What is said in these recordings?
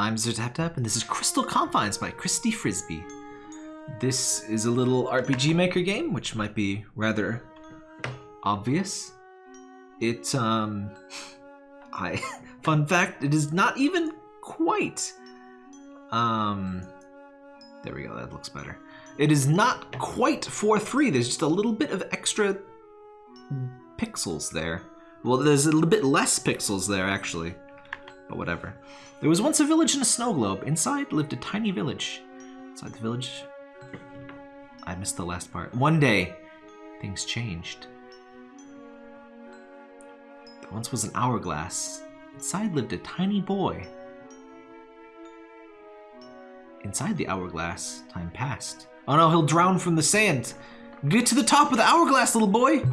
I'm ZerTapTap, and this is Crystal Confines by Christy Frisbee. This is a little RPG Maker game, which might be rather obvious. It, um... I... Fun fact, it is not even quite... Um... There we go, that looks better. It is not quite 4-3, there's just a little bit of extra pixels there. Well, there's a little bit less pixels there, actually. But whatever. There was once a village in a snow globe. Inside lived a tiny village. Inside the village... I missed the last part. One day, things changed. There once was an hourglass. Inside lived a tiny boy. Inside the hourglass, time passed. Oh no, he'll drown from the sand. Get to the top of the hourglass, little boy!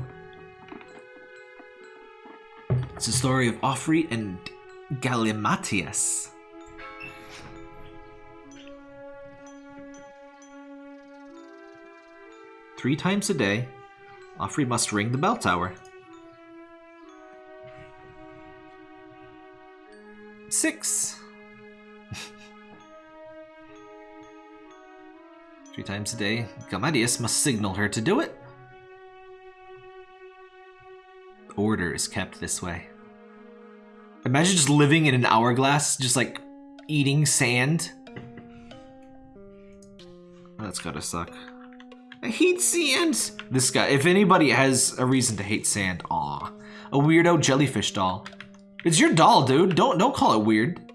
It's the story of Offrey and Galimatias. Three times a day, Offrey must ring the bell tower. Six. Three times a day, Gamadius must signal her to do it. Order is kept this way. Imagine just living in an hourglass, just like eating sand. That's gotta suck. I hate sand! This guy, if anybody has a reason to hate sand, aw. A weirdo jellyfish doll. It's your doll, dude. Don't don't call it weird.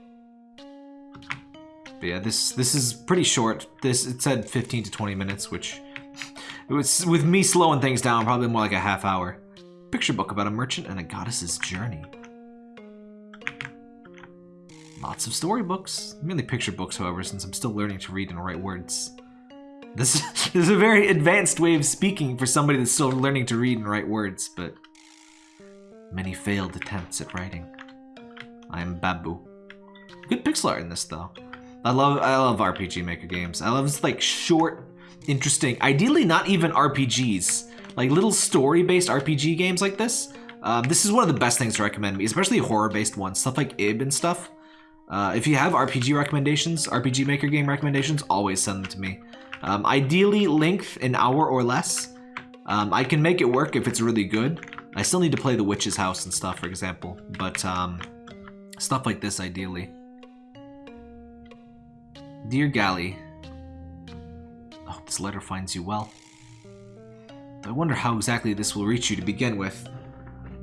But yeah, this this is pretty short. This it said 15 to 20 minutes, which it was with me slowing things down, probably more like a half hour. Picture book about a merchant and a goddess's journey. Lots of storybooks. Mainly picture books, however, since I'm still learning to read and write words. This, is a very advanced way of speaking for somebody that's still learning to read and write words, but many failed attempts at writing. I am Babu. Good pixel art in this, though. I love I love RPG Maker games. I love like short, interesting, ideally not even RPGs, like little story-based RPG games like this. Um, this is one of the best things to recommend me, especially horror-based ones, stuff like Ib and stuff. Uh, if you have RPG recommendations, RPG Maker game recommendations, always send them to me. Um, ideally, length an hour or less. Um, I can make it work if it's really good. I still need to play The Witch's House and stuff, for example, but um, stuff like this, ideally. Dear Gally, oh, this letter finds you well. I wonder how exactly this will reach you to begin with.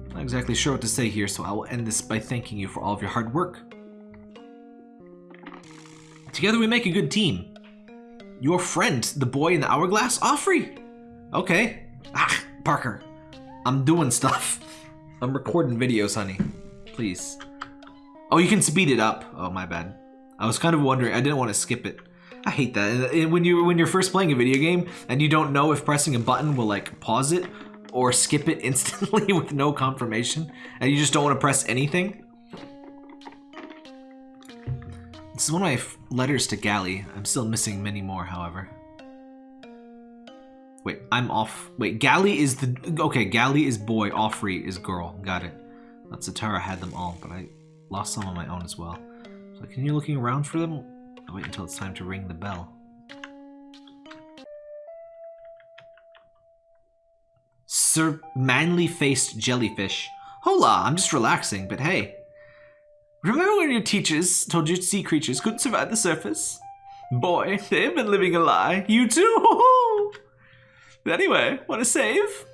I'm Not exactly sure what to say here, so I will end this by thanking you for all of your hard work. Together we make a good team. Your friend, the boy in the hourglass, Offrey. Okay. Ah, Parker. I'm doing stuff. I'm recording videos, honey. Please. Oh, you can speed it up. Oh, my bad. I was kind of wondering. I didn't want to skip it. I hate that. When you when you're first playing a video game and you don't know if pressing a button will like pause it or skip it instantly with no confirmation, and you just don't want to press anything. This is one of my letters to Gally. I'm still missing many more, however. Wait, I'm off. Wait, Gally is the... Okay, Gally is boy, Offrey is girl. Got it. That's Satara had them all, but I lost some on my own as well. So can you looking around for them. I'll wait until it's time to ring the bell. Sir manly-faced jellyfish. Hola, I'm just relaxing, but hey, Remember when your teachers told you sea creatures couldn't survive the surface? Boy, they've been living a lie. You too! anyway, want to save?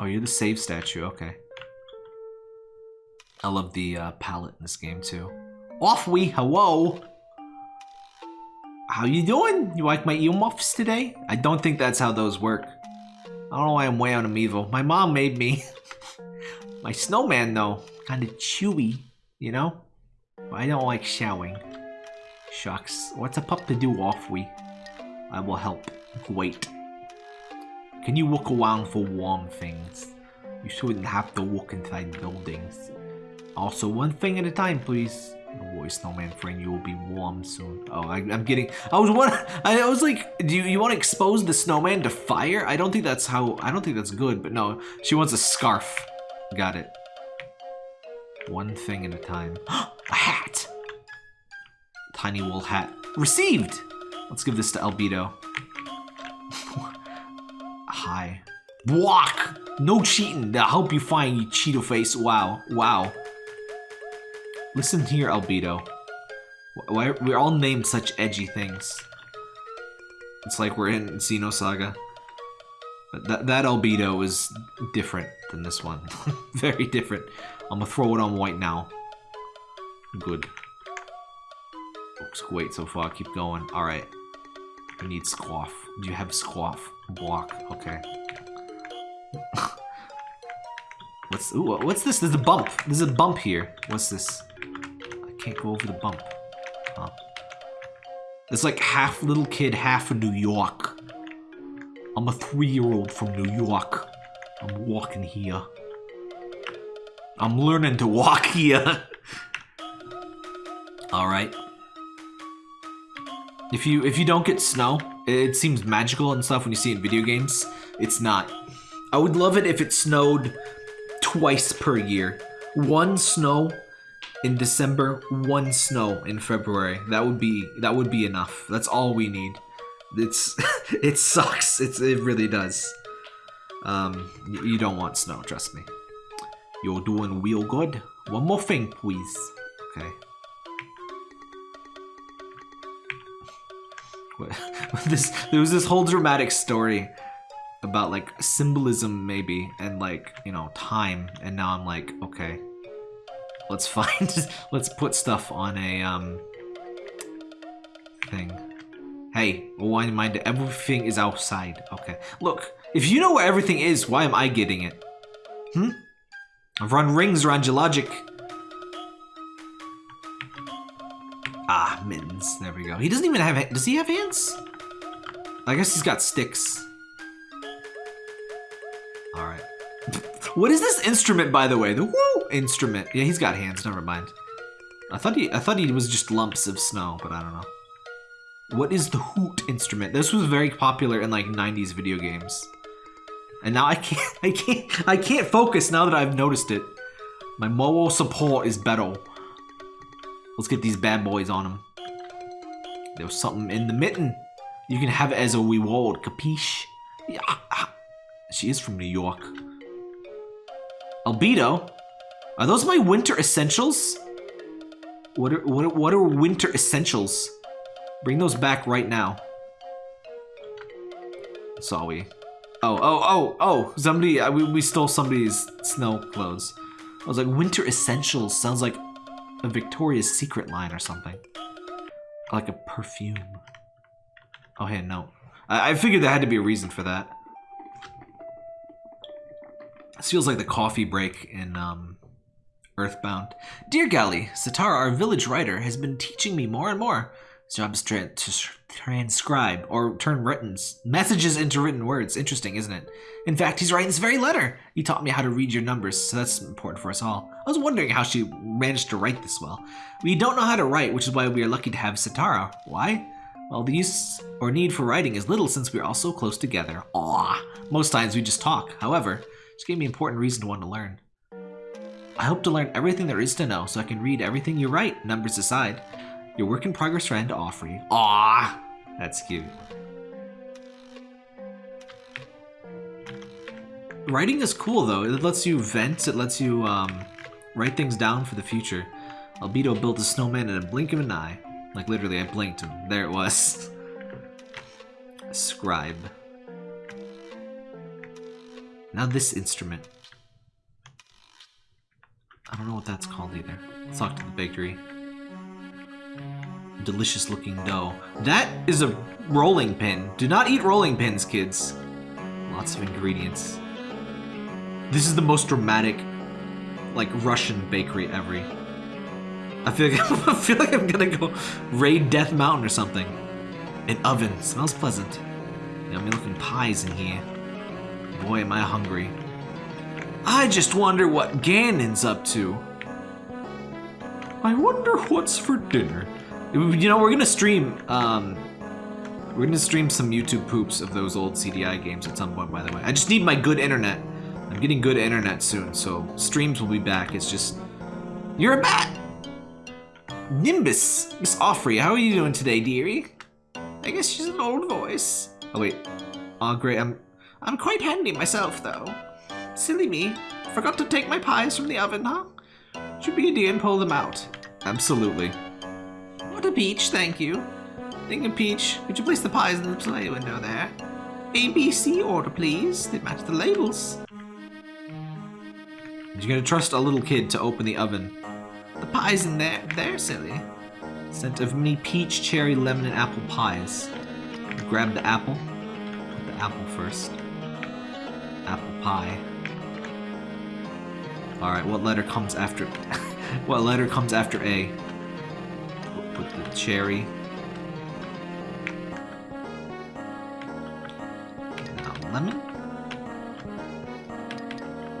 Oh, you're the save statue. Okay. I love the uh, palette in this game too. Off we, hello. How you doing? You like my earmuffs today? I don't think that's how those work. I don't know why I'm way out of. My mom made me. my snowman though, kind of chewy. You know? I don't like showering. Shucks. What's a pup to do off we? I will help. Wait. Can you walk around for warm things? You shouldn't have to walk inside buildings. Also, one thing at a time, please. Don't worry, snowman friend, you will be warm soon. Oh, I, am getting. I was one. I was like, do you, you want to expose the snowman to fire? I don't think that's how. I don't think that's good. But no, she wants a scarf. Got it. One thing at a time. a hat! Tiny wool hat. Received! Let's give this to Albedo. Hi. Walk! No cheating. I'll help you find you Cheeto face. Wow. Wow. Listen here, Albedo. Why we're all named such edgy things? It's like we're in Xenosaga. But that, that albedo is different than this one. Very different. I'm gonna throw it on white now. Good. Looks great so far. Keep going. Alright. I need squaff. Do you have squaff? Block. Okay. what's ooh, what's this? There's a bump. There's a bump here. What's this? I can't go over the bump. Huh. It's like half little kid, half a New York. I'm a three-year-old from New York. I'm walking here. I'm learning to walk here. All right. If you if you don't get snow, it seems magical and stuff when you see it in video games. It's not. I would love it if it snowed twice per year. One snow in December, one snow in February. That would be that would be enough. That's all we need. It's it sucks. It's it really does. Um, you don't want snow, trust me. You're doing real good. One more thing, please. Okay. this there was this whole dramatic story about like symbolism maybe and like you know time and now I'm like okay let's find let's put stuff on a um thing hey why mind everything is outside okay look if you know where everything is why am I getting it hmm I've run rings around your logic Ah, mittens. There we go. He doesn't even have... Does he have hands? I guess he's got sticks. Alright. what is this instrument, by the way? The woo instrument. Yeah, he's got hands. Never mind. I thought he I thought he was just lumps of snow, but I don't know. What is the hoot instrument? This was very popular in like 90s video games. And now I can't I can't I can't focus now that I've noticed it. My mobile support is better. Let's get these bad boys on him. There was something in the mitten. You can have it as a reward, capiche? Yeah. Ah, ah. She is from New York. Albedo? Are those my winter essentials? What are, what are, what are winter essentials? Bring those back right now. Saw we. Oh, oh, oh, oh, somebody, we, we stole somebody's snow clothes. I was like, winter essentials sounds like a Victoria's Secret line or something. Like a perfume. Oh, hey, no. I, I figured there had to be a reason for that. This feels like the coffee break in um, Earthbound. Dear Gally, Satara, our village writer, has been teaching me more and more. Is to, transcribe or turn written messages into written words. Interesting, isn't it? In fact, he's writing this very letter. He taught me how to read your numbers, so that's important for us all. I was wondering how she managed to write this well. We don't know how to write, which is why we are lucky to have Satara. Why? Well, the use or need for writing is little since we are all so close together. Aww. Most times we just talk. However, she gave me important reason to want to learn. I hope to learn everything there is to know so I can read everything you write, numbers aside. Your work in progress ran to friend, Offrey. Aww, that's cute. Writing is cool though. It lets you vent. It lets you um, write things down for the future. Albedo built a snowman in a blink of an eye. Like literally, I blinked and there it was. Scribe. Now this instrument. I don't know what that's called either. Let's talk to the bakery delicious looking dough. That is a rolling pin. Do not eat rolling pins, kids. Lots of ingredients. This is the most dramatic, like, Russian bakery ever. I feel like, I feel like I'm gonna go raid Death Mountain or something. An oven. Smells pleasant. Yummy looking pies in here. Boy, am I hungry. I just wonder what Ganon's up to. I wonder what's for dinner. You know, we're gonna stream, um, we're gonna stream some YouTube poops of those old CDI games at some point, by the way. I just need my good internet. I'm getting good internet soon, so streams will be back. It's just, you're a bat! Nimbus, Miss Offrey, how are you doing today, dearie? I guess she's an old voice. Oh wait, Aw, great. I'm, I'm quite handy myself, though. Silly me. Forgot to take my pies from the oven, huh? Should be a dear and pull them out. Absolutely. A peach, thank you. Think of peach, could you place the pies in the display window there? ABC order, please. They match the labels. You're gonna trust a little kid to open the oven. The pies in there, they're silly. Scent of mini peach, cherry, lemon, and apple pies. Grab the apple. Put the apple first. Apple pie. Alright, what letter comes after... what letter comes after A? The cherry. Lemon.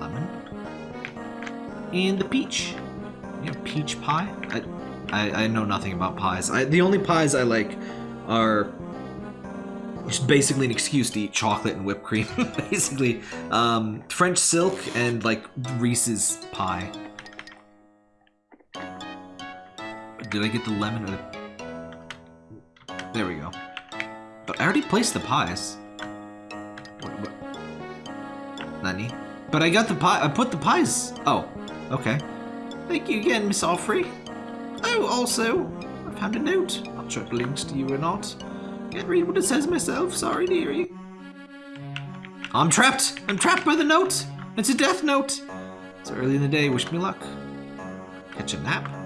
Lemon. And the peach. Have peach pie? I, I, I know nothing about pies. I, the only pies I like are just basically an excuse to eat chocolate and whipped cream. basically, um, French silk and like Reese's pie. Did I get the lemon or the... There we go. But I already placed the pies. What, what? Nani? But I got the pie. I put the pies. Oh, okay. Thank you again, Miss Offrey. Oh, also, I found a note. Not sure if it links to you or not. Can't read what it says myself. Sorry, dearie. I'm trapped. I'm trapped by the note. It's a death note. It's early in the day. Wish me luck. Catch a nap.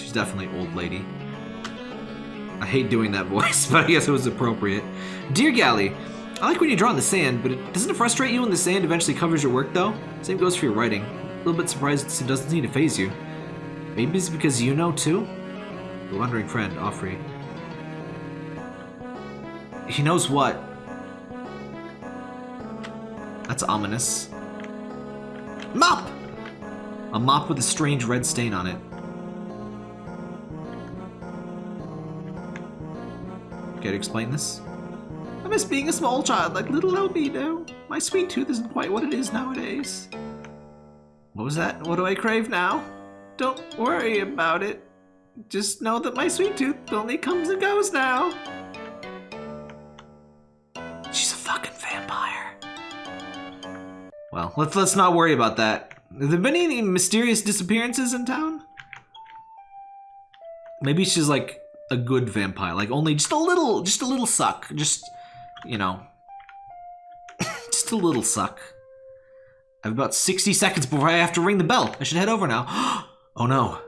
She's definitely old lady. I hate doing that voice, but I guess it was appropriate. Dear Gally, I like when you draw in the sand, but it, doesn't it frustrate you when the sand eventually covers your work, though? Same goes for your writing. A little bit surprised it doesn't seem to phase you. Maybe it's because you know, too? The wandering friend, Offrey. He knows what? That's ominous. Mop! A mop with a strange red stain on it. Care to explain this? I miss being a small child like little Albedo. My sweet tooth isn't quite what it is nowadays. What was that? What do I crave now? Don't worry about it. Just know that my sweet tooth only comes and goes now. She's a fucking vampire. Well, let's let's not worry about that. Have there been any mysterious disappearances in town? Maybe she's like a good vampire, like only just a little, just a little suck, just you know, just a little suck. I have about 60 seconds before I have to ring the bell. I should head over now. oh no.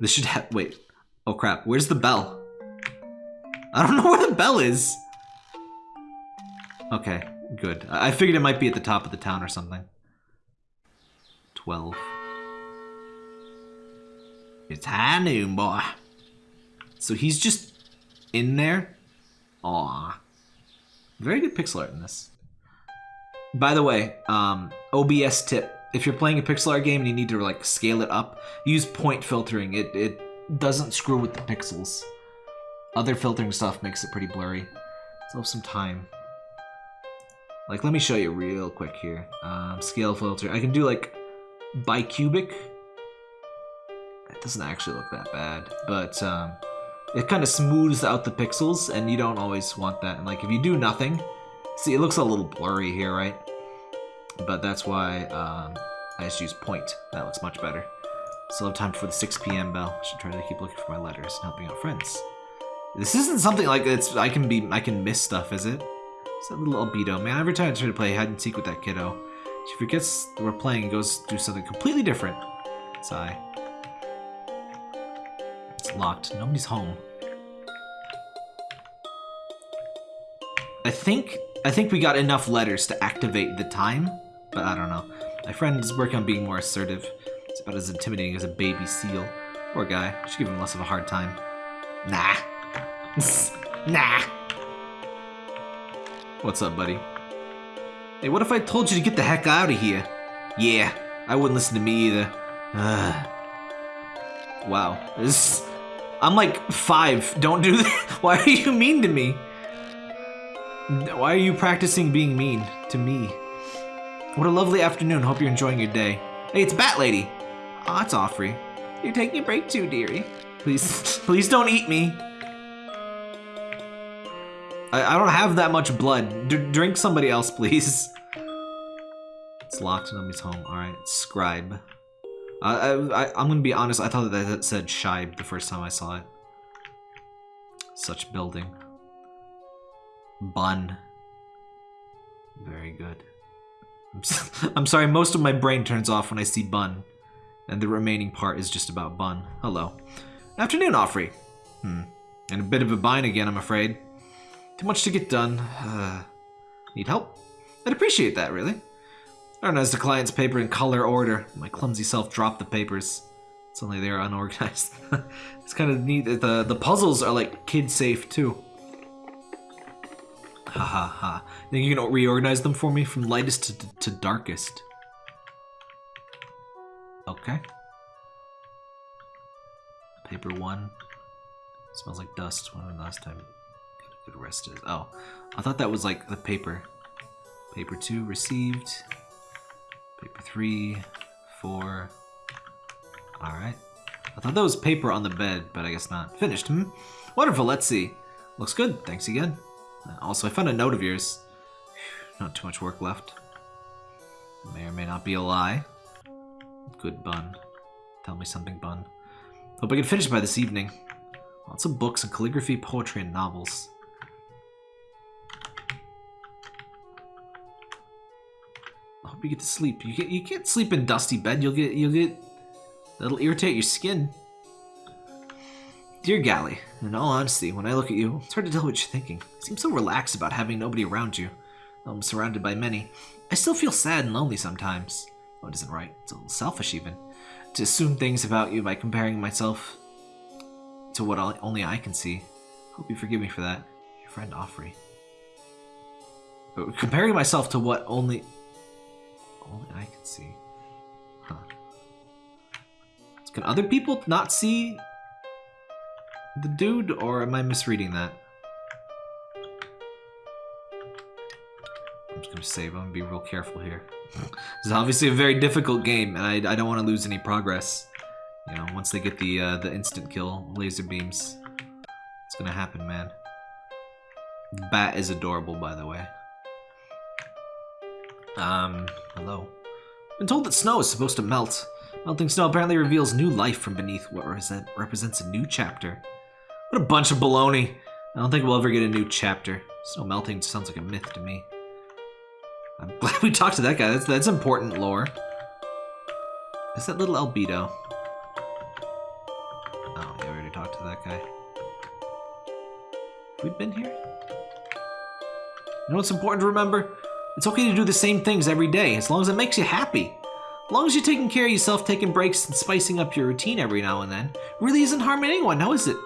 This should have, wait. Oh crap, where's the bell? I don't know where the bell is. Okay, good. I figured it might be at the top of the town or something. 12. It's high noon, boy. So he's just in there? Aw. Very good pixel art in this. By the way, um, OBS tip. If you're playing a pixel art game and you need to like scale it up, use point filtering. It, it doesn't screw with the pixels. Other filtering stuff makes it pretty blurry. So have some time. Like, let me show you real quick here. Um, scale filter. I can do like bicubic. It doesn't actually look that bad, but um, it kind of smooths out the pixels, and you don't always want that. And like, if you do nothing, see, it looks a little blurry here, right? But that's why um, I just use point. That looks much better. Still have time for the 6 p.m. bell. I Should try to keep looking for my letters and helping out friends. This isn't something like it's I can be I can miss stuff, is it? It's that little albedo. Man, every time I try to play hide and seek with that kiddo, she forgets we're playing and goes do something completely different. Sigh. Locked. Nobody's home. I think I think we got enough letters to activate the time, but I don't know. My friend is working on being more assertive. It's about as intimidating as a baby seal. Poor guy. I should give him less of a hard time. Nah. nah. What's up, buddy? Hey, what if I told you to get the heck out of here? Yeah, I wouldn't listen to me either. Ugh. Wow. This... I'm like five. Don't do that. Why are you mean to me? Why are you practicing being mean to me? What a lovely afternoon. Hope you're enjoying your day. Hey, it's Bat Lady. Oh, it's Offrey. You're taking a break too, dearie. Please, please don't eat me. I, I don't have that much blood. D drink somebody else, please. It's locked. Nobody's home. All right, scribe. I, I, am gonna be honest. I thought that that said shibe the first time I saw it. Such building. Bun. Very good. I'm, I'm sorry. Most of my brain turns off when I see bun, and the remaining part is just about bun. Hello. Afternoon, Offrey. Hmm. And a bit of a bind again, I'm afraid. Too much to get done. Uh, need help? I'd appreciate that, really. I organized the client's paper in color order. My clumsy self dropped the papers. It's only they're unorganized. it's kind of neat that the, the puzzles are like kid safe too. Ha ha ha. Think you can reorganize them for me from lightest to, to, to darkest? Okay. Paper one. Smells like dust. When the last time good rest is? Oh, I thought that was like the paper. Paper two received. Paper three, four. All right. I thought that was paper on the bed, but I guess not. Finished, hmm? Wonderful, let's see. Looks good, thanks again. Also, I found a note of yours. Not too much work left. May or may not be a lie. Good bun. Tell me something, bun. Hope I can finish by this evening. Lots of books and calligraphy, poetry, and novels. Hope you get to sleep. You get you can't sleep in dusty bed. You'll get you'll get that'll irritate your skin. Dear Gally, in all honesty, when I look at you, it's hard to tell what you're thinking. You seem so relaxed about having nobody around you. Though I'm surrounded by many. I still feel sad and lonely sometimes. Oh, it isn't right. It's a little selfish even. To assume things about you by comparing myself to what only I can see. Hope you forgive me for that. Your friend Offrey. Oh, comparing myself to what only only I can see. Huh. Can other people not see the dude, or am I misreading that? I'm just gonna save. I'm gonna be real careful here. this is obviously a very difficult game, and I, I don't want to lose any progress. You know, once they get the uh, the instant kill laser beams, it's gonna happen, man. Bat is adorable, by the way. Um, hello. Been told that snow is supposed to melt. Melting snow apparently reveals new life from beneath what represents a new chapter. What a bunch of baloney. I don't think we'll ever get a new chapter. Snow melting sounds like a myth to me. I'm glad we talked to that guy. That's, that's important lore. Is that little albedo? Oh, yeah, we already talked to that guy. We've we been here? You know what's important to remember? It's okay to do the same things every day, as long as it makes you happy. As long as you're taking care of yourself, taking breaks, and spicing up your routine every now and then, really isn't harming anyone, now is it?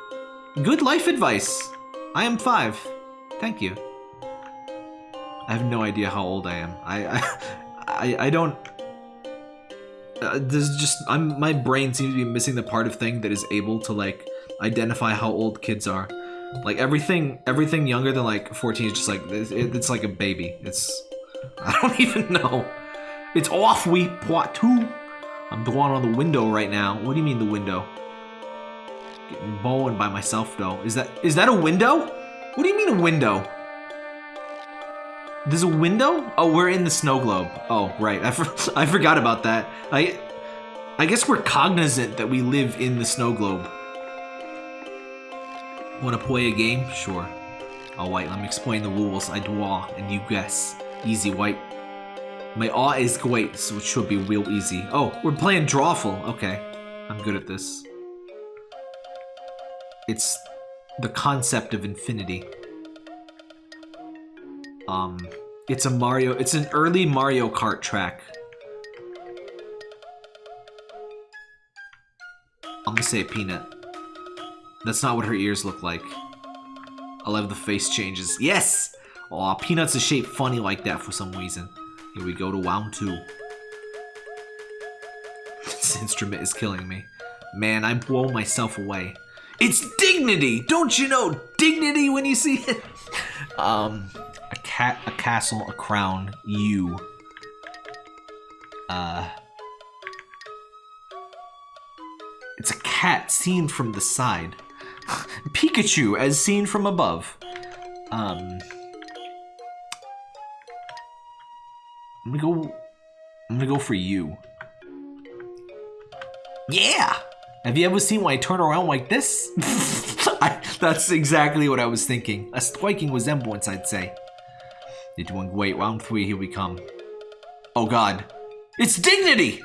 Good life advice. I am five. Thank you. I have no idea how old I am. I I, I, I don't. Uh, there's just I'm my brain seems to be missing the part of thing that is able to like identify how old kids are. Like everything, everything younger than like 14 is just like it's, it's like a baby. It's I don't even know. It's off, we Poitou. I'm the one on the window right now. What do you mean the window? Getting bowling by myself though. Is that is that a window? What do you mean a window? There's a window? Oh, we're in the snow globe. Oh, right. I, for I forgot about that. I I guess we're cognizant that we live in the snow globe. Want to play a game? Sure. All right, let me explain the rules. I draw and you guess. Easy, white. My awe is great, so it should be real easy. Oh, we're playing Drawful. Okay. I'm good at this. It's the concept of infinity. Um, it's a Mario, it's an early Mario Kart track. I'm gonna say peanut. That's not what her ears look like. I love the face changes. Yes! Aw, Peanuts is shaped funny like that for some reason. Here we go to round two. this instrument is killing me. Man, I blow myself away. It's dignity! Don't you know dignity when you see it? um, a cat, a castle, a crown, you. Uh... It's a cat seen from the side. Pikachu as seen from above. Um, I'm gonna go. I'm gonna go for you. Yeah. Have you ever seen when I turn around like this? I, that's exactly what I was thinking. A striking resemblance, I'd say. You're doing great. Round three, here we come. Oh god. It's Dignity!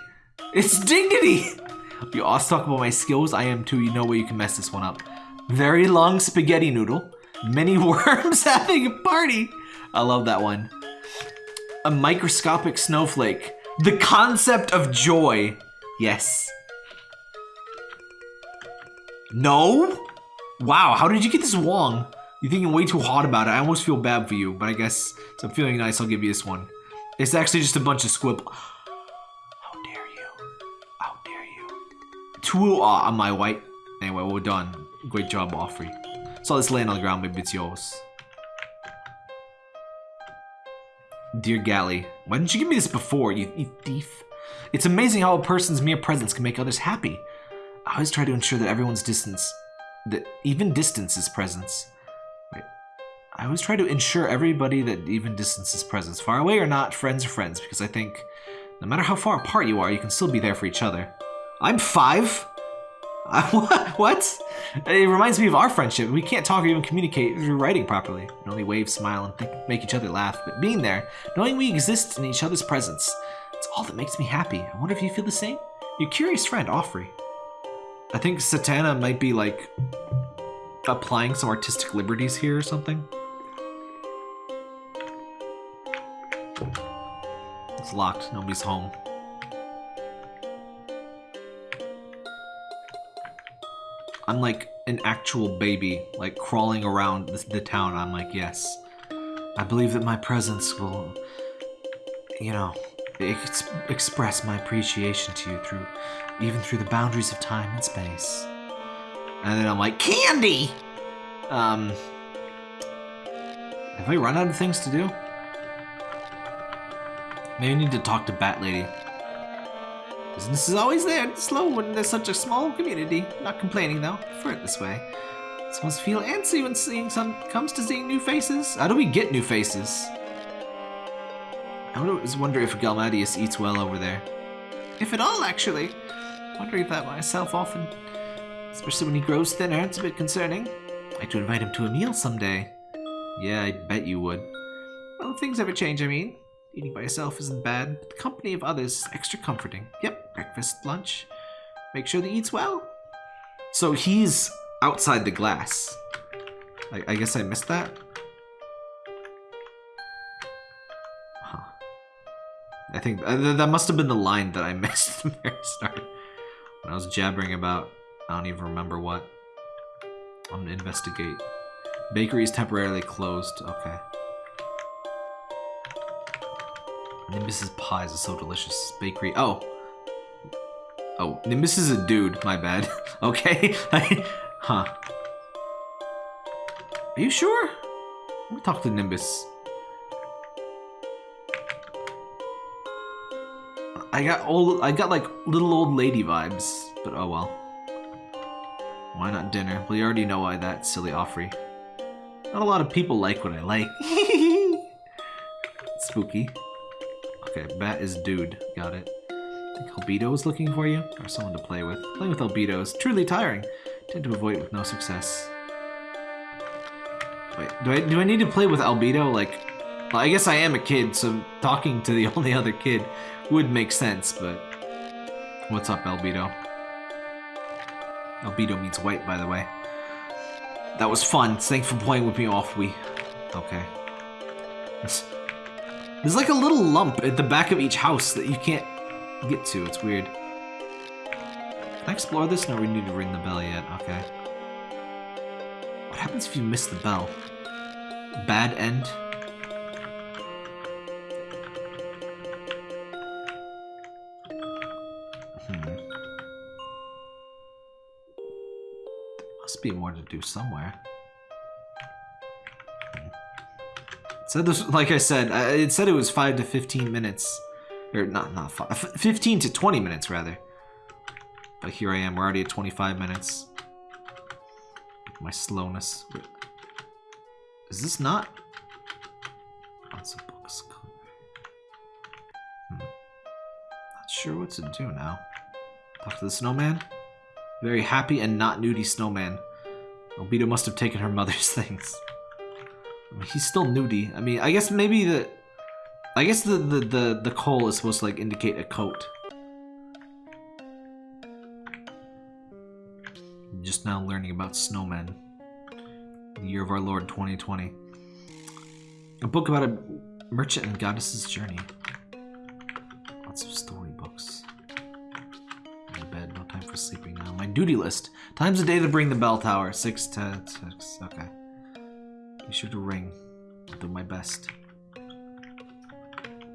It's Dignity! You all talk about my skills, I am too. You know where you can mess this one up. Very long spaghetti noodle. Many worms having a party. I love that one. A microscopic snowflake. The concept of joy. Yes. No? Wow, how did you get this wrong? You're thinking way too hard about it. I almost feel bad for you, but I guess I'm feeling nice, I'll give you this one. It's actually just a bunch of squib. How dare you? How dare you? Two uh, on my white. Anyway, we're done. Great job, Offrey. Saw this laying on the ground, maybe it's yours. Dear Gally, why didn't you give me this before, you, you thief? It's amazing how a person's mere presence can make others happy. I always try to ensure that everyone's distance, that even distance is presence. Wait, I always try to ensure everybody that even distance is presence, far away or not, friends are friends, because I think no matter how far apart you are, you can still be there for each other. I'm five. what? It reminds me of our friendship. We can't talk or even communicate through writing properly. We can only wave, smile, and think, make each other laugh. But being there, knowing we exist in each other's presence, it's all that makes me happy. I wonder if you feel the same? Your curious friend, Offrey. I think Satara might be like applying some artistic liberties here or something. It's locked. Nobody's home. I'm like an actual baby, like crawling around the, the town. I'm like, yes. I believe that my presence will, you know, ex express my appreciation to you through, even through the boundaries of time and space. And then I'm like, candy! Um, have I run out of things to do? Maybe I need to talk to Bat Lady. Business is always there, slow when there's such a small community. Not complaining though, prefer it this way. Someone's feel antsy when seeing some comes to seeing new faces. How do we get new faces? I always wonder if Galmadius eats well over there. If at all, actually. Wondering that myself often. Especially when he grows thinner, it's a bit concerning. I'd like to invite him to a meal someday. Yeah, I bet you would. Well, things ever change, I mean. Eating by yourself isn't bad, but the company of others is extra comforting. Yep, breakfast, lunch. Make sure he eats well. So he's outside the glass. I, I guess I missed that. Huh. I think that must have been the line that I missed the very start. When I was jabbering about, I don't even remember what. I'm gonna investigate. Bakery is temporarily closed. Okay. Nimbus's pies are so delicious. Bakery. Oh. Oh, Nimbus is a dude. My bad. okay. huh. Are you sure? Let me talk to Nimbus. I got old. I got like little old lady vibes, but oh well. Why not dinner? We already know why that silly Offrey. Not a lot of people like what I like. Spooky. Okay, Bat is dude. Got it. I think Albedo is looking for you? Or someone to play with. Playing with Albedo is truly tiring. Tend to avoid with no success. Wait, do I do I need to play with Albedo? Like, well, I guess I am a kid, so talking to the only other kid would make sense, but... What's up, Albedo? Albedo means white, by the way. That was fun. Thanks for playing with me off, we... Okay. There's like a little lump at the back of each house that you can't get to. It's weird. Can I explore this? No, we need to ring the bell yet. Okay. What happens if you miss the bell? Bad end? Hmm. Must be more to do somewhere. Said this, like I said, it said it was 5 to 15 minutes. Or not, not five, 15 to 20 minutes, rather. But here I am, we're already at 25 minutes. My slowness. Is this not? Lots of books. Hmm. Not sure what to do now. Talk to the snowman? Very happy and not nudie snowman. Albedo must have taken her mother's things. He's still nudie. I mean, I guess maybe the... I guess the, the, the, the coal is supposed to, like, indicate a coat. Just now learning about snowmen. The year of our Lord 2020. A book about a merchant and goddess's journey. Lots of storybooks. In bed, no time for sleeping now. My duty list. Times a day to bring the bell tower. Six to six. Okay. Be sure to ring. I'll do my best.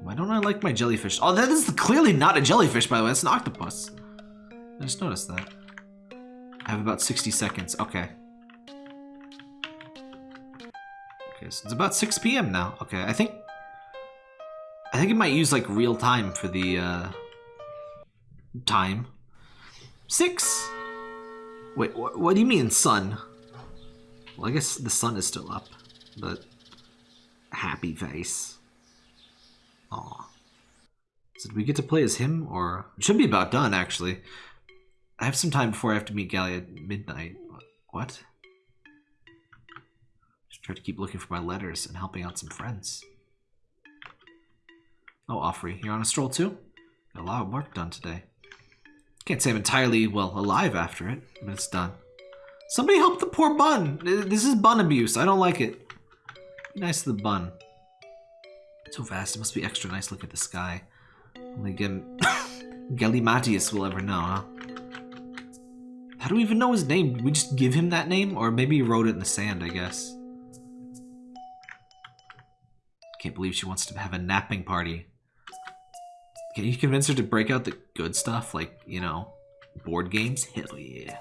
Why don't I like my jellyfish? Oh, that is clearly not a jellyfish, by the way. It's an octopus. I just noticed that. I have about 60 seconds. Okay. Okay, so it's about 6 p.m. now. Okay, I think... I think it might use, like, real time for the, uh... Time. Six! Wait, wh what do you mean, sun? Well, I guess the sun is still up, but... Happy face. Aw. So did we get to play as him, or... It should be about done, actually. I have some time before I have to meet Gally at midnight. What? Just try to keep looking for my letters and helping out some friends. Oh, Offrey, you're on a stroll too? Got a lot of work done today. Can't say I'm entirely, well, alive after it, but it's done. Somebody help the poor bun! This is bun abuse. I don't like it. Nice to the bun. So fast, it must be extra nice look at the sky. Only again, Galimatias will ever know, huh? How do we even know his name? Did we just give him that name? Or maybe he wrote it in the sand, I guess. Can't believe she wants to have a napping party. Can you convince her to break out the good stuff? Like, you know, board games? Hell yeah.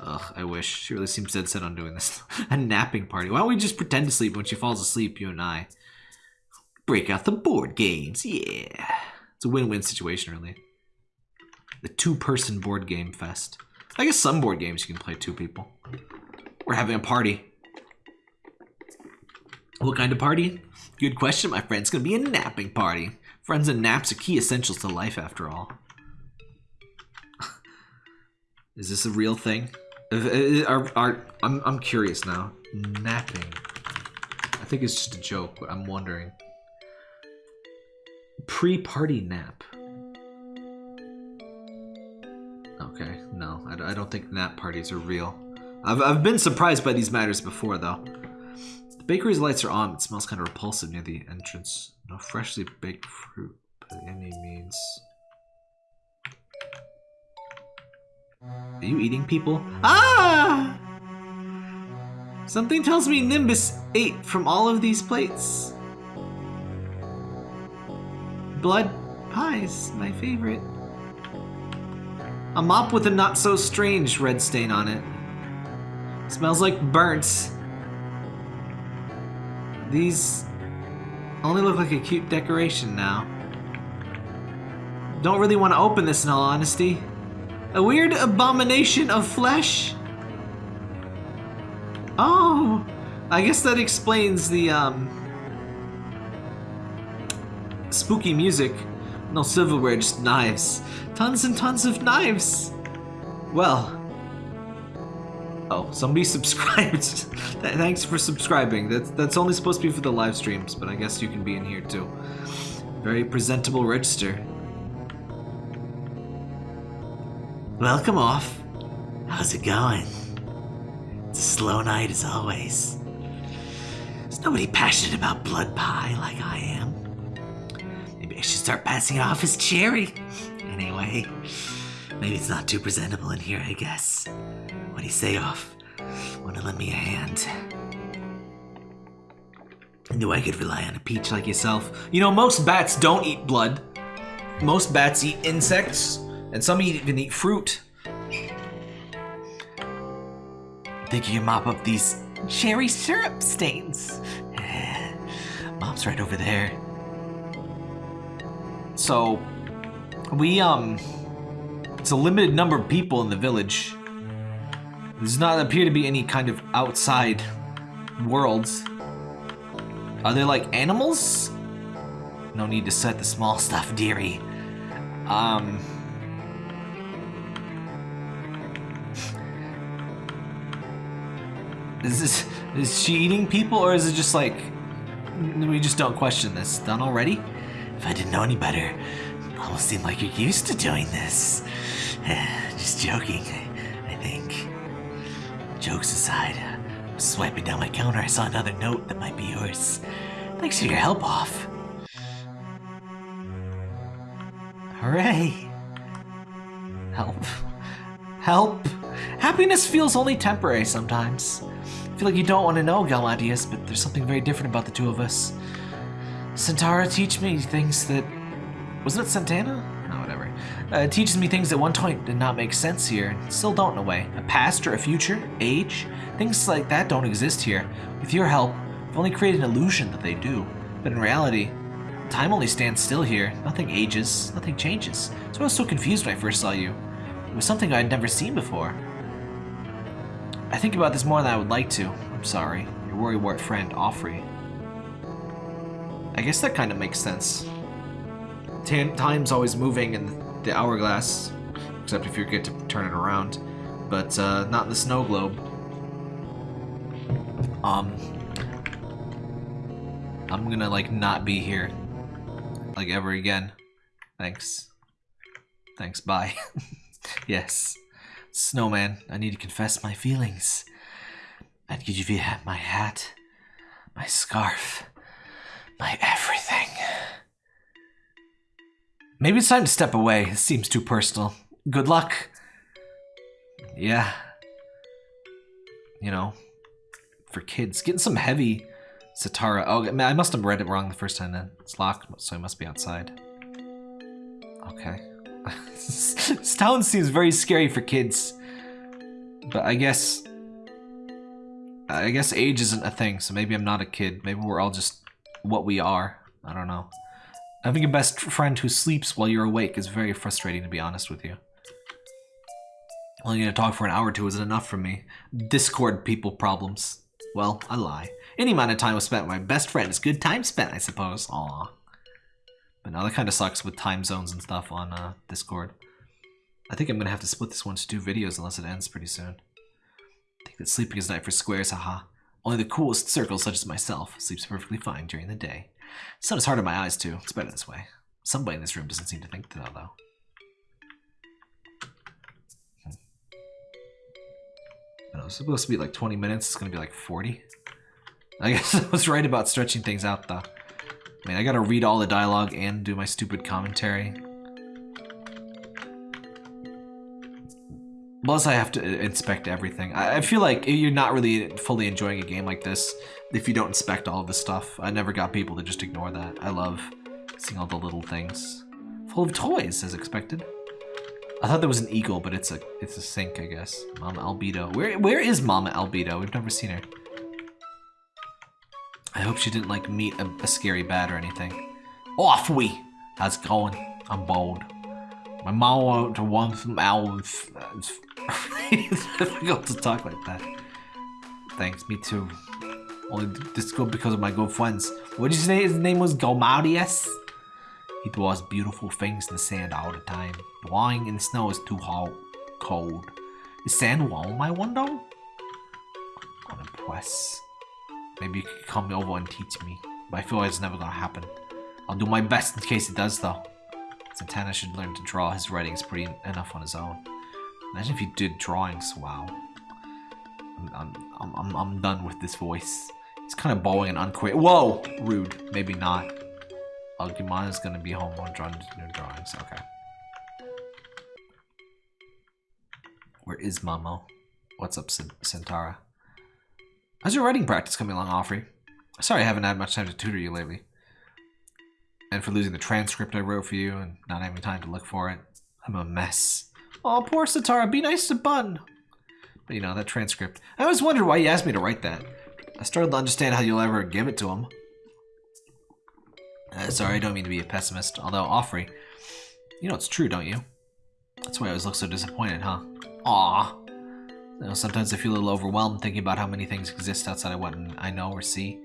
Ugh, I wish. She really seems dead set on doing this. a napping party. Why don't we just pretend to sleep when she falls asleep, you and I? Break out the board games, yeah. It's a win-win situation, really. The two-person board game fest. I guess some board games you can play two people. We're having a party. What kind of party? Good question, my friend. It's gonna be a napping party. Friends and naps are key essentials to life, after all. Is this a real thing? Uh, uh, are, are, I'm, I'm curious now. Napping. I think it's just a joke, but I'm wondering. Pre-party nap. Okay, no, I, I don't think nap parties are real. I've, I've been surprised by these matters before, though. The bakery's lights are on. It smells kind of repulsive near the entrance. No freshly baked fruit by any means. Are you eating people? Ah! Something tells me Nimbus ate from all of these plates. Blood pies, my favorite. A mop with a not so strange red stain on it. Smells like burnt. These only look like a cute decoration now. Don't really want to open this in all honesty. A weird abomination of flesh? Oh, I guess that explains the, um, spooky music. No silverware, just knives. Tons and tons of knives. Well. Oh, somebody subscribed. Thanks for subscribing. That's, that's only supposed to be for the live streams, but I guess you can be in here too. Very presentable register. Welcome off. How's it going? It's a slow night as always. There's nobody passionate about blood pie like I am. Maybe I should start passing it off as cherry. Anyway, maybe it's not too presentable in here, I guess. What do you say, off? Wanna lend me a hand? I knew I could rely on a peach like yourself. You know, most bats don't eat blood. Most bats eat insects, and some even eat fruit. Think you can mop up these cherry syrup stains? Mom's right over there. So, we, um, It's a limited number of people in the village. There does not appear to be any kind of outside worlds. Are they like animals? No need to set the small stuff, dearie. Um. Is this is she eating people or is it just like we just don't question this? Done already? If I didn't know any better, it almost seemed like you're used to doing this. just joking, I think. Jokes aside, swiping down my counter, I saw another note that might be yours. Thanks for your help off. Hooray! Help. Help! Happiness feels only temporary sometimes. Feel like you don't want to know, Galimatias, but there's something very different about the two of us. Santara teach me things that... Wasn't it Santana? No, whatever. Uh, teaches me things that one point did not make sense here, and still don't in a way. A past or a future, age, things like that don't exist here. With your help, I've only created an illusion that they do. But in reality, time only stands still here. Nothing ages, nothing changes. So I was so confused when I first saw you. It was something I had never seen before. I think about this more than I would like to. I'm sorry. Your worrywart friend, Offrey. I guess that kind of makes sense. time's always moving in the hourglass, except if you get to turn it around, but uh, not in the snow globe. Um, I'm gonna like not be here, like ever again. Thanks. Thanks. Bye. yes. Snowman, I need to confess my feelings. I'd give you my hat, my scarf, my everything. Maybe it's time to step away. It seems too personal. Good luck. Yeah. You know, for kids. Getting some heavy Satara. Oh, I must have read it wrong the first time then. It's locked, so I must be outside. Okay. this town seems very scary for kids. But I guess... I guess age isn't a thing, so maybe I'm not a kid. Maybe we're all just what we are. I don't know. Having a best friend who sleeps while you're awake is very frustrating, to be honest with you. Only gonna talk for an hour or two isn't enough for me. Discord people problems. Well, I lie. Any amount of time was spent with my best friend is good time spent, I suppose. Aww. But now that kind of sucks with time zones and stuff on uh, Discord. I think I'm going to have to split this one to two videos unless it ends pretty soon. I think that sleeping is night for squares, haha. Only the coolest circles, such as myself, sleeps perfectly fine during the day. Sun is hard on my eyes, too. It's better this way. Somebody in this room doesn't seem to think that, though. Hmm. I know, it's supposed to be like 20 minutes. It's going to be like 40. I guess I was right about stretching things out, though. I mean, I gotta read all the dialogue and do my stupid commentary. Plus, I have to inspect everything. I, feel like you're not really fully enjoying a game like this if you don't inspect all of the stuff. I never got people to just ignore that. I love seeing all the little things. Full of toys, as expected. I thought there was an eagle, but it's a it's a sink, I guess. Mama Albedo. Where where is Mama Albedo? We've never seen her. I hope she didn't like meet a, a scary bat or anything. Off we! How's it going? I'm bold. My mom wanted to want some owls. It's difficult to talk like that. Thanks, me too. Only this good because of my good friends. What did you say his name was? Galimatias? He draws beautiful things in the sand all the time. Lying in the snow is too hot, cold. Is sand warm, I wonder? I'm impressed. Maybe you could come over and teach me. But I feel like it's never gonna happen. I'll do my best in case it does though. Santana should learn to draw. His writing is pretty enough on his own. Imagine if he did drawings. Wow. I'm, I'm, I'm, I'm done with this voice. It's kind of bowing and unquiet. Whoa! Rude. Maybe not. is gonna be home on drawing new drawings. Okay. Where is Momo? What's up, Santara? How's your writing practice coming along, Offrey? Sorry I haven't had much time to tutor you lately. And for losing the transcript I wrote for you and not having time to look for it. I'm a mess. Oh, poor Satara, be nice to Bun. But you know, that transcript. I always wondered why you asked me to write that. I started to understand how you'll ever give it to him. Uh, sorry, I don't mean to be a pessimist, although Offrey, you know it's true, don't you? That's why I always look so disappointed, huh? Aw. You know, sometimes I feel a little overwhelmed thinking about how many things exist outside of what I know or see.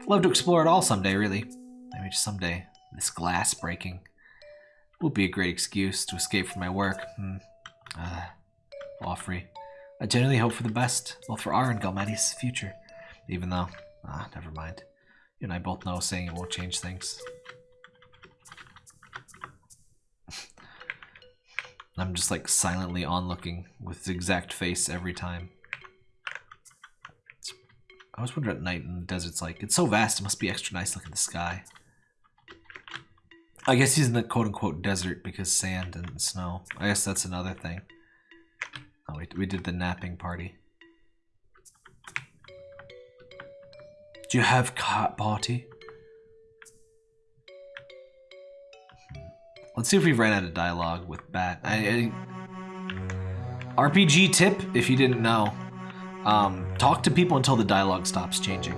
I'd love to explore it all someday, really. Maybe just someday. This glass breaking would be a great excuse to escape from my work. Hmm. Uh, Offrey. I genuinely hope for the best, both for our and Galmadi's future. Even though, ah, never mind. You and I both know saying it won't change things. I'm just like silently onlooking with his exact face every time. I was wondering at night in the desert's like, it's so vast, it must be extra nice looking at the sky. I guess he's in the quote-unquote desert because sand and snow. I guess that's another thing. Oh, wait, we did the napping party. Do you have cat party? Let's see if we've ran out of dialogue with Bat. I, I, RPG tip, if you didn't know. Um, talk to people until the dialogue stops changing.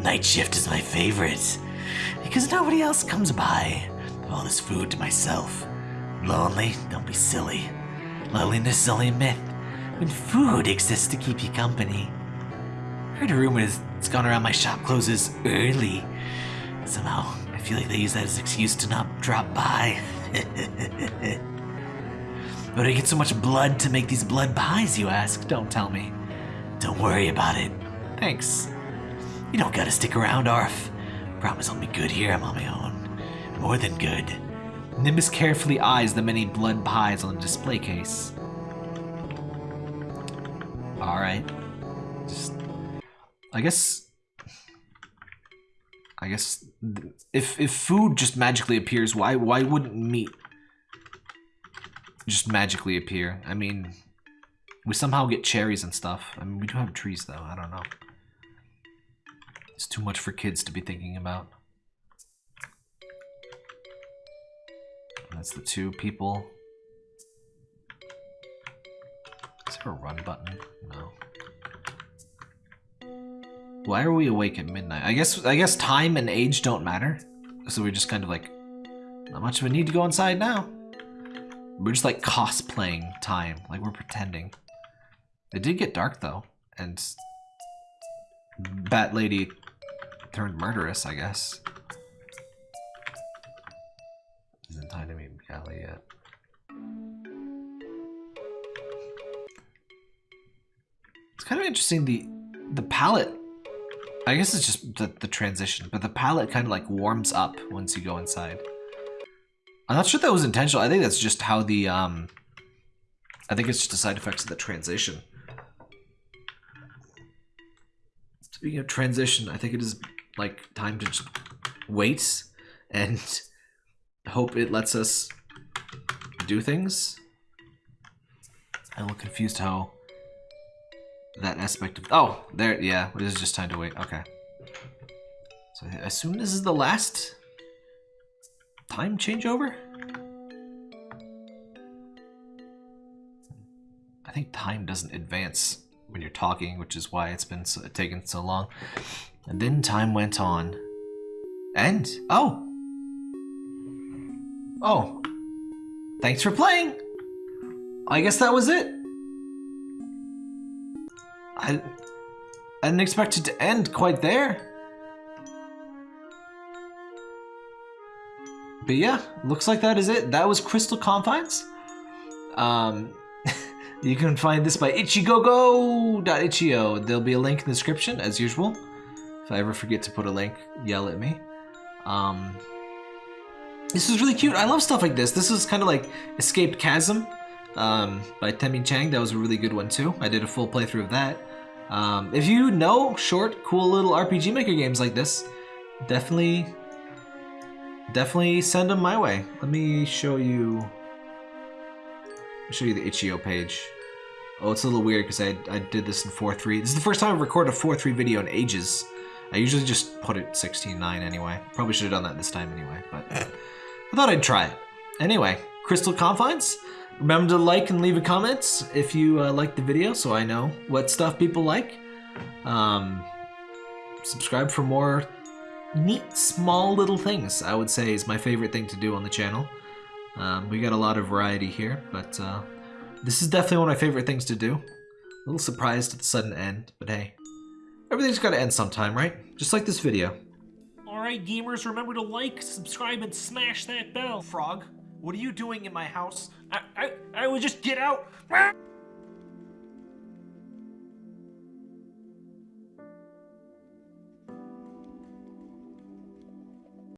Night shift is my favorite. Because nobody else comes by. All this food to myself. Lonely? Don't be silly. Loneliness is only a myth. When food exists to keep you company. Heard a rumor that's gone around my shop closes early. Somehow, feel like they use that as an excuse to not drop by. Do I get so much blood to make these blood pies, you ask? Don't tell me. Don't worry about it. Thanks. You don't gotta stick around, Arf. Promise I'll be good here, I'm on my own. More than good. Nimbus carefully eyes the many blood pies on the display case. Alright. Just... I guess I guess if if food just magically appears, why why wouldn't meat just magically appear? I mean, we somehow get cherries and stuff. I mean, we do have trees though. I don't know. It's too much for kids to be thinking about. That's the two people. Is there a run button? No. Why are we awake at midnight? I guess I guess time and age don't matter. So we're just kind of like, not much of a need to go inside now. We're just like cosplaying time, like we're pretending. It did get dark though, and Bat Lady turned murderous, I guess. Isn't time to meet Callie yet. It's kind of interesting the the palette I guess it's just the, the transition, but the palette kind of like warms up once you go inside. I'm not sure that was intentional. I think that's just how the, um, I think it's just the side effects of the transition. Speaking of transition, I think it is like time to just wait and hope it lets us do things. I'm a little confused how that aspect of... Oh, there, yeah, it is just time to wait. Okay. So I assume this is the last time changeover? I think time doesn't advance when you're talking, which is why it's been so, so long. And then time went on. And, oh! Oh. Thanks for playing! I guess that was it. I, I didn't expect it to end quite there. But yeah, looks like that is it. That was Crystal Confines. Um, you can find this by ichigogo.itch.io. There'll be a link in the description, as usual. If I ever forget to put a link, yell at me. Um, this is really cute. I love stuff like this. This is kind of like Escaped Chasm um, by Temmie Chang. That was a really good one too. I did a full playthrough of that. Um, if you know short, cool little RPG Maker games like this, definitely, definitely send them my way. Let me show you, show you the itch.io page. Oh, it's a little weird because I, I did this in 4.3. This is the first time I've recorded a 4.3 video in ages. I usually just put it 16.9 anyway. Probably should have done that this time anyway, but I thought I'd try it. Anyway, Crystal Confines. Remember to like and leave a comment if you uh, like the video so I know what stuff people like. Um, subscribe for more neat, small little things, I would say is my favorite thing to do on the channel. Um, we got a lot of variety here, but uh, this is definitely one of my favorite things to do. A little surprised at the sudden end, but hey, everything's got to end sometime, right? Just like this video. Alright, gamers, remember to like, subscribe, and smash that bell. Frog, what are you doing in my house? I, I, I would just get out.